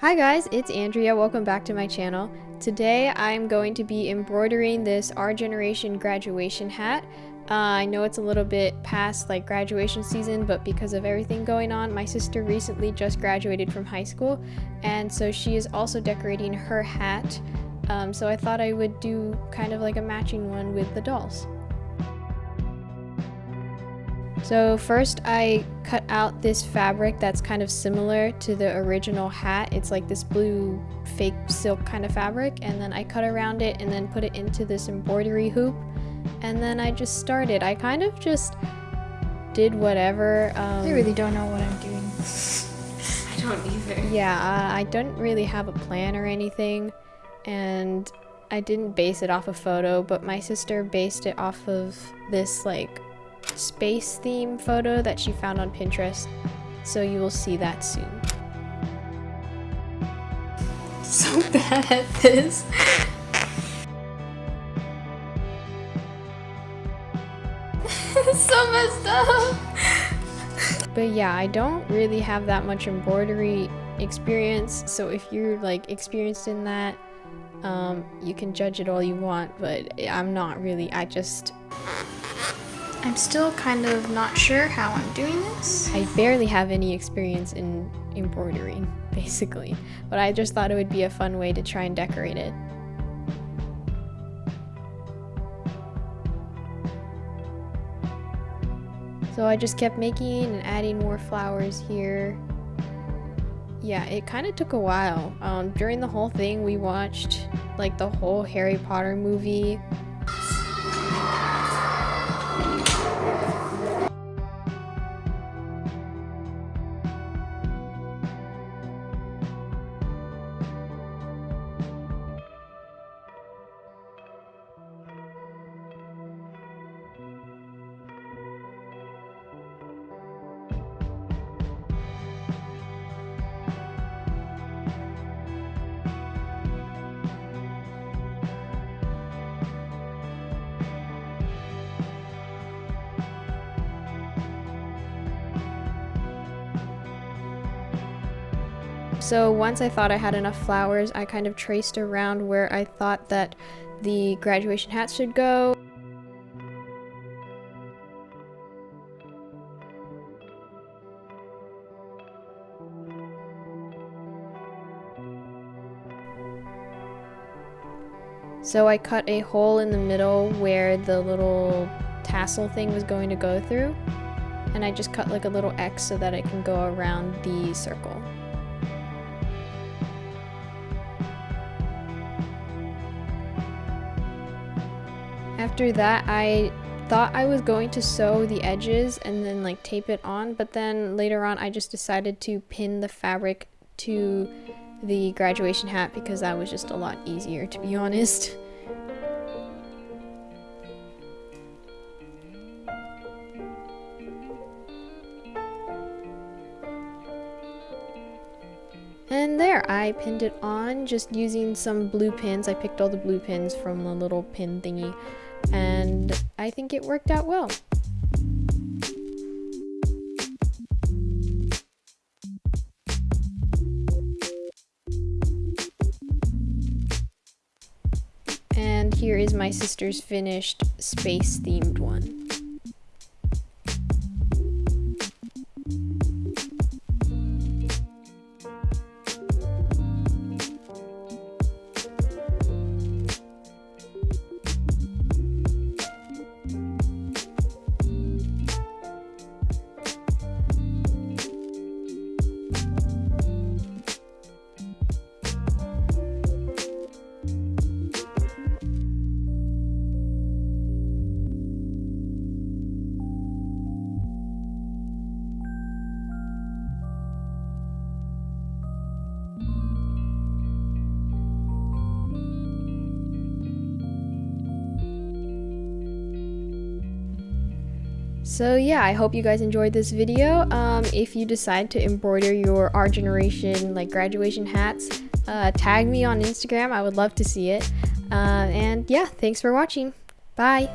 Hi guys, it's Andrea. Welcome back to my channel. Today I'm going to be embroidering this Our Generation graduation hat. Uh, I know it's a little bit past like graduation season, but because of everything going on, my sister recently just graduated from high school, and so she is also decorating her hat. Um, so I thought I would do kind of like a matching one with the dolls. So first I cut out this fabric that's kind of similar to the original hat. It's like this blue fake silk kind of fabric and then I cut around it and then put it into this embroidery hoop and then I just started. I kind of just did whatever. Um, I really don't know what I'm doing. I don't either. Yeah, uh, I don't really have a plan or anything and I didn't base it off a photo, but my sister based it off of this like space theme photo that she found on Pinterest, so you will see that soon. So bad at this. so messed up. But yeah, I don't really have that much embroidery experience, so if you're like experienced in that, um, you can judge it all you want, but I'm not really. I just I'm still kind of not sure how I'm doing this. I barely have any experience in embroidery, basically, but I just thought it would be a fun way to try and decorate it. So I just kept making and adding more flowers here. Yeah, it kind of took a while. Um, during the whole thing, we watched like the whole Harry Potter movie So once I thought I had enough flowers, I kind of traced around where I thought that the graduation hat should go. So I cut a hole in the middle where the little tassel thing was going to go through. And I just cut like a little X so that it can go around the circle. After that, I thought I was going to sew the edges and then like tape it on, but then later on I just decided to pin the fabric to the graduation hat because that was just a lot easier to be honest. And there, I pinned it on just using some blue pins. I picked all the blue pins from the little pin thingy and I think it worked out well. And here is my sister's finished space themed one. So yeah, I hope you guys enjoyed this video. Um, if you decide to embroider your Our Generation like graduation hats, uh, tag me on Instagram. I would love to see it. Uh, and yeah, thanks for watching. Bye.